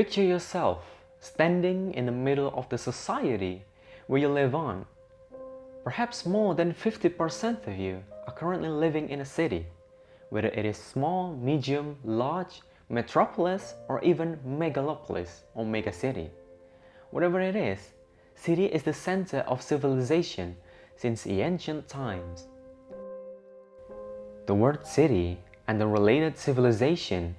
Picture yourself standing in the middle of the society where you live on. Perhaps more than 50% of you are currently living in a city, whether it is small, medium, large, metropolis, or even megalopolis or megacity. Whatever it is, city is the center of civilization since the ancient times. The word city and the related civilization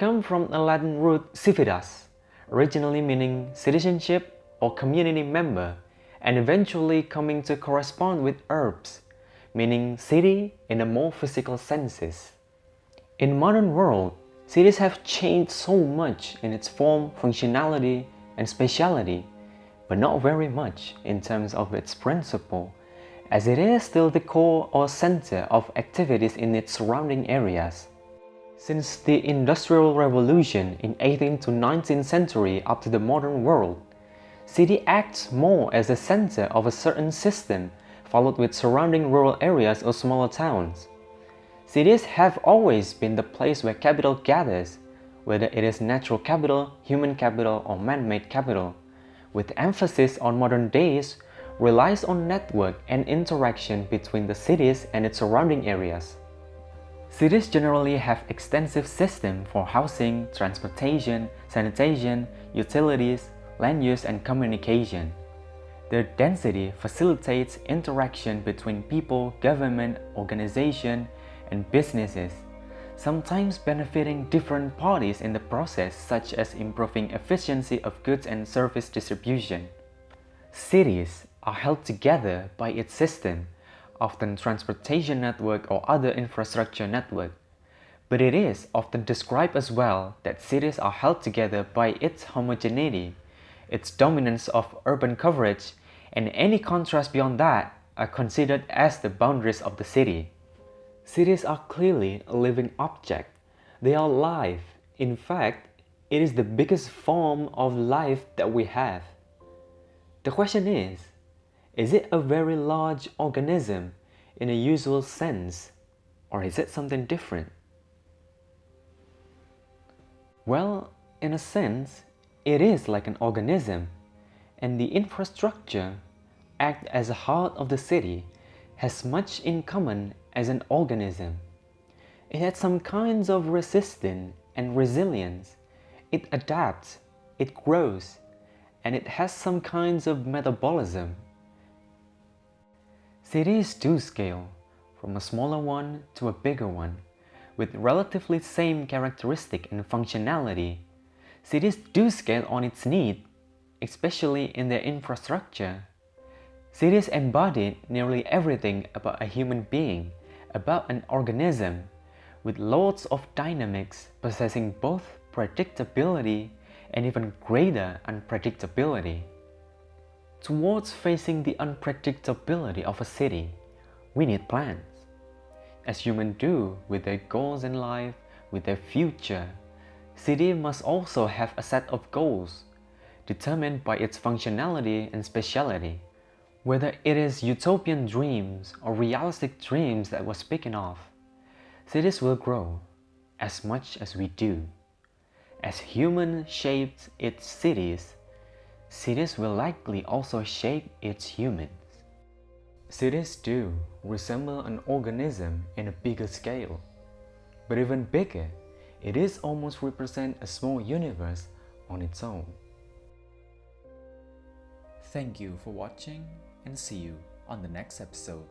come from the Latin root civitas, originally meaning citizenship or community member, and eventually coming to correspond with urbs, meaning city in the more physical senses. In modern world, cities have changed so much in its form, functionality, and speciality, but not very much in terms of its principle, as it is still the core or center of activities in its surrounding areas. Since the Industrial Revolution in 18th to 19th century up to the modern world, city acts more as a center of a certain system followed with surrounding rural areas or smaller towns. Cities have always been the place where capital gathers, whether it is natural capital, human capital, or man-made capital, with emphasis on modern days relies on network and interaction between the cities and its surrounding areas. Cities generally have extensive systems for housing, transportation, sanitation, utilities, land use and communication. Their density facilitates interaction between people, government, organization, and businesses, sometimes benefiting different parties in the process such as improving efficiency of goods and service distribution. Cities are held together by its system often transportation network or other infrastructure network. But it is often described as well that cities are held together by its homogeneity, its dominance of urban coverage, and any contrast beyond that are considered as the boundaries of the city. Cities are clearly a living object. They are life. In fact, it is the biggest form of life that we have. The question is, is it a very large organism in a usual sense, or is it something different? Well, in a sense, it is like an organism, and the infrastructure, act as a heart of the city, has much in common as an organism. It has some kinds of resistance and resilience. It adapts, it grows, and it has some kinds of metabolism Cities do scale, from a smaller one to a bigger one, with relatively same characteristic and functionality. Cities do scale on its need, especially in their infrastructure. Cities embody nearly everything about a human being, about an organism, with loads of dynamics possessing both predictability and even greater unpredictability. Towards facing the unpredictability of a city, we need plans. As humans do with their goals in life, with their future, city must also have a set of goals, determined by its functionality and speciality. Whether it is utopian dreams or realistic dreams that we're speaking of, cities will grow as much as we do. As human shaped its cities, cities will likely also shape its humans. Cities do resemble an organism in a bigger scale. But even bigger, it is almost represent a small universe on its own. Thank you for watching and see you on the next episode.